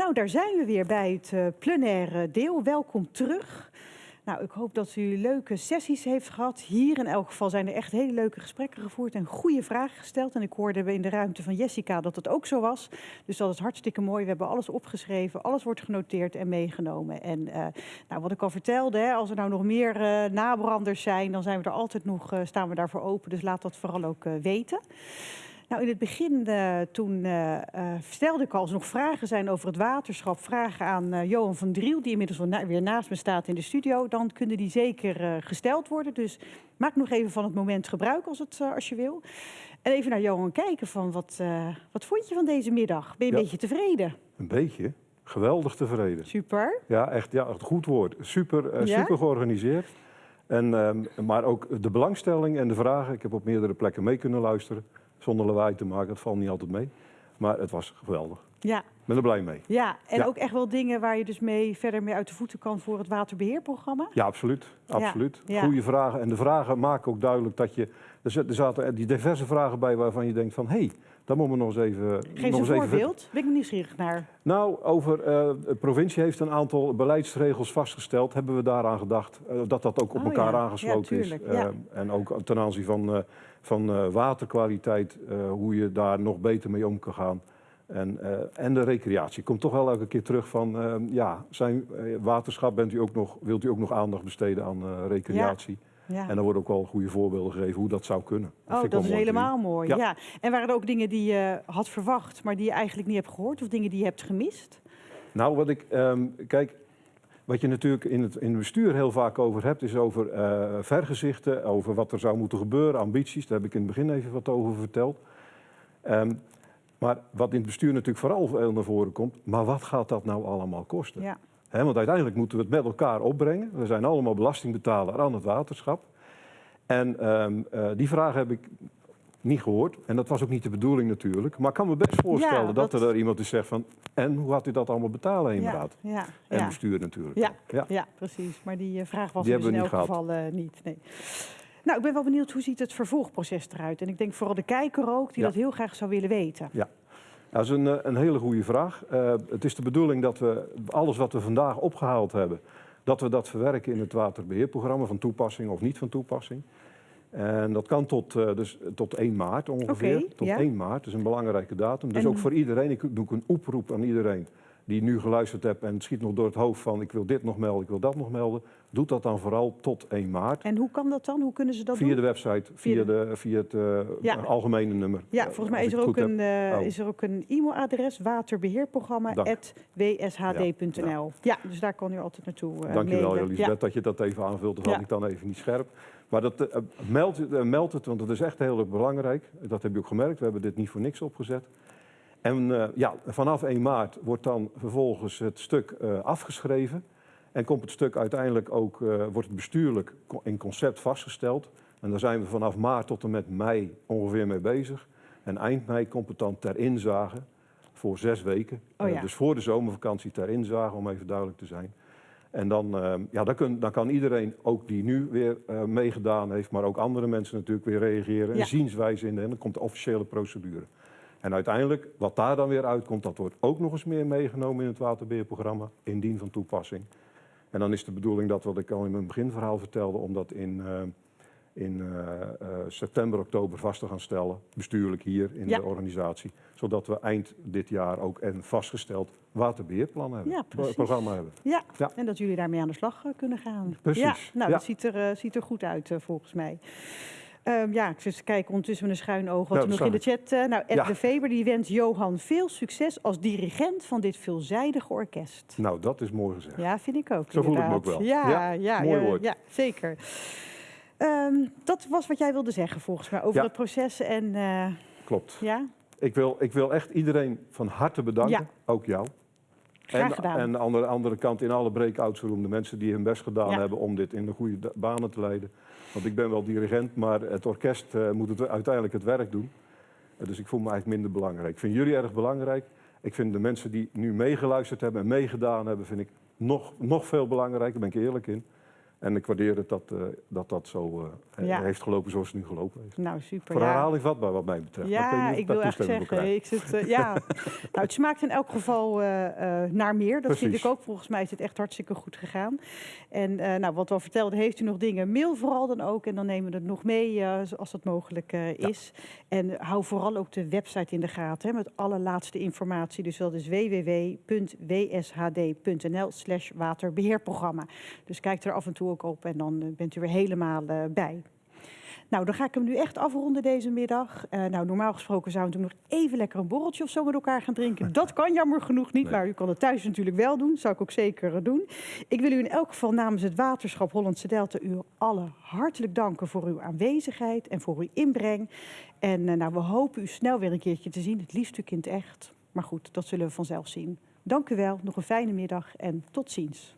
Nou, daar zijn we weer bij het uh, plenaire deel. Welkom terug. Nou, ik hoop dat u leuke sessies heeft gehad. Hier in elk geval zijn er echt hele leuke gesprekken gevoerd en goede vragen gesteld. En ik hoorde in de ruimte van Jessica dat het ook zo was. Dus dat is hartstikke mooi. We hebben alles opgeschreven, alles wordt genoteerd en meegenomen. En uh, nou, wat ik al vertelde, hè, als er nou nog meer uh, nabranders zijn, dan zijn we er altijd nog, uh, staan we daarvoor open. Dus laat dat vooral ook weten. Nou, in het begin uh, toen uh, uh, stelde ik al, als er nog vragen zijn over het waterschap, vragen aan Johan van Driel, die inmiddels na weer naast me staat in de studio, dan kunnen die zeker gesteld worden. Dus maak nog even van het moment gebruik als, het, als je wil. En even naar Johan kijken van wat, wat vond je van deze middag? Ben je een Ja. beetje tevreden? Een beetje. Geweldig tevreden. Super. Ja, echt ja, echt goed woord. Super, eh, Ja? super georganiseerd. En, ehm, maar ook de belangstelling en de vragen. Ik heb op meerdere plekken mee kunnen luisteren. Zonder lawaai te maken, dat valt niet altijd mee. Maar het was geweldig. Ja, Ik ben er blij mee. ja. en Ja. ook echt wel dingen waar je dus mee verder mee uit de voeten kan voor het waterbeheerprogramma. Ja, absoluut. absoluut. ja. Goede vragen. En de vragen maken ook duidelijk dat je... Er zat- zaten die diverse vragen bij waarvan je denkt van... hé, hey, daar moeten we nog eens even... Geef nog eens een voorbeeld. Ben ik nieuwsgierig naar. Nou, over eh, de provincie heeft een aantal beleidsregels vastgesteld. Hebben we daaraan gedacht eh, dat dat ook op Oh elkaar ja, aangesloten is. Eh, en ook ten aanzien van, van eh, waterkwaliteit, eh, hoe je daar nog beter mee om kan gaan. En, eh, en de recreatie. Komt toch wel elke keer terug van, eh, ja, zijn waterschap bent u ook nog, wilt u ook nog aandacht besteden aan recreatie? Ja. En dan worden ook wel goede voorbeelden gegeven hoe dat zou kunnen. Oh, vind ik dat is mooi. helemaal mooi. Ja. Ja. En waren er ook dingen die je had verwacht, maar die je eigenlijk niet hebt gehoord? Of dingen die je hebt gemist? Nou, wat ik, ehm, kijk, wat je natuurlijk in het, in het bestuur heel vaak over hebt, is over eh, vergezichten, over wat er zou moeten gebeuren, ambities. Daar heb ik in het begin even wat over verteld. Ehm, maar wat in het bestuur natuurlijk vooral veel naar voren komt, maar wat gaat dat nou allemaal kosten? Ja. Want uiteindelijk moeten we het met elkaar opbrengen. We zijn allemaal belastingbetaler aan het waterschap. En ehm, eh, die vraag heb ik niet gehoord. En dat was ook niet de bedoeling natuurlijk. Maar ik kan me best voorstellen Ja, dat, dat- er iemand is zegt van... en hoe gaat u dat allemaal betalen, inderdaad? Ja, ja, En ja. bestuur natuurlijk. Ja, ja. ja, precies. Maar die eh, vraag was Die dus in elk geval eh, niet. Nee. Nou, ik ben wel benieuwd hoe ziet het vervolgproces eruit? En ik denk vooral de kijker ook, die Ja. dat heel graag zou willen weten. Dat is een, eh, een hele goede vraag. Het is de bedoeling dat we alles wat we vandaag opgehaald hebben... dat we dat verwerken in het waterbeheerprogramma van toepassing of niet van toepassing. En dat kan tot, eh, dus, tot 1 maart ongeveer. Tot ja. 1 maart, dat is een belangrijke datum. Dus En- ook voor iedereen, ik doe een oproep aan iedereen... die nu geluisterd hebt en schiet nog door het hoofd van... ik wil dit nog melden, ik wil dat nog melden. Doe dat dan vooral tot 1 maart. En hoe kan dat dan? Hoe kunnen ze dat Via doen? de website, Via via, de, via het eh, Ja. algemene nummer. Ja, Eh, volgens mij is er, ook een, eh, Oh. is er ook een e-mailadres, waterbeheerprogramma.wshd.nl. Ja, dus daar kan u altijd naartoe uh, Dankjewel mailen. Elisabeth dat je dat even aanvult. Dat had Ja. ik dan even niet scherp. Maar dat, eh, meld, het- eh, meld het, want dat is echt heel erg belangrijk. Dat heb je ook gemerkt. We hebben dit niet voor niks opgezet. En eh, ja, vanaf 1 maart wordt dan vervolgens het stuk eh, afgeschreven. En komt het stuk uiteindelijk ook, eh, wordt het bestuurlijk in concept vastgesteld. En daar zijn we vanaf maart tot en met mei ongeveer mee bezig. En eind mei komt het dan ter inzage voor zes weken. Oh ja. dus voor de zomervakantie ter inzage, om even duidelijk te zijn. En dan, ja, dan, kun- dan kan iedereen, ook die nu weer meegedaan heeft, maar ook andere mensen natuurlijk weer reageren. Ja. Een zienswijze in. En dan komt de officiële procedure. En uiteindelijk, wat daar dan weer uitkomt, dat wordt ook nog eens meer meegenomen in het waterbeheerprogramma, indien van toepassing. En dan is de bedoeling dat, wat ik al in mijn beginverhaal vertelde, om dat in, eh, in eh, eh, september, oktober vast te gaan stellen, bestuurlijk hier in Ja. de organisatie. Zodat we eind dit jaar ook een vastgesteld waterbeheerplan hebben, Ja, precies. programma hebben. Ja, Ja. en dat jullie daarmee aan de slag kunnen gaan. Precies, Ja, nou, dat ziet er, ziet er goed uit volgens mij. Ehm, ja, ik zit kijken ondertussen met een schuin oog wat Ja, er nog in de chat... eh, nou, Ed Ja. de Veber die wenst Johan veel succes als dirigent van dit veelzijdige orkest. Nou, dat is mooi gezegd. Ja, vind ik ook. Zo voel ik me inderdaad. ook wel. Ja, ja, Ja, mooi ja, woord. ja, zeker. Ehm, dat was wat jij wilde zeggen volgens mij over het proces en eh, Klopt. ja, Ik wil, ik wil echt iedereen van harte bedanken, ook jou. Graag en, gedaan. En aan de andere kant in alle breakouts room de mensen die hun best gedaan Ja. hebben om dit in de goede banen te leiden. Want ik ben wel dirigent, maar het orkest eh, moet het, uiteindelijk het werk doen. Eh, dus ik voel me eigenlijk minder belangrijk. Ik vind jullie erg belangrijk. Ik vind de mensen die nu meegeluisterd hebben en meegedaan hebben, vind ik nog, nog veel belangrijker, daar ben ik eerlijk in. En ik waardeer het dat uh, dat, dat zo uh, ja. heeft gelopen zoals het nu gelopen heeft. Nou, super. Voor ja. herhaling vatbaar wat mij betreft. Ja, ik, ik wil echt zeggen, ik zit, uh, ja. nou, het smaakt in elk geval naar meer. Dat vind ik ook. Volgens mij is het echt hartstikke goed gegaan. En nou, wat we al vertelden, heeft u nog dingen, mail vooral dan ook. En dan nemen we het nog mee als dat mogelijk is. Ja. En hou vooral ook de website in de gaten hè, met alle laatste informatie. Dus dat is www.wshd.nl slash waterbeheerprogramma. Dus kijk er af en toe ook op en dan bent u er helemaal uh, bij. Nou, dan ga ik hem nu echt afronden deze middag. Uh, nou, normaal gesproken zouden we nog even lekker een borreltje of zo met elkaar gaan drinken. Dat kan jammer genoeg niet, nee. maar u kan het thuis natuurlijk wel doen. Dat zou ik ook zeker doen. Ik wil u in elk geval namens het Waterschap Hollandse Delta u allen hartelijk danken voor uw aanwezigheid en voor uw inbreng. En uh, nou, we hopen u snel weer een keertje te zien, het liefst in het echt. Maar goed, dat zullen we vanzelf zien. Dank u wel, nog een fijne middag en tot ziens.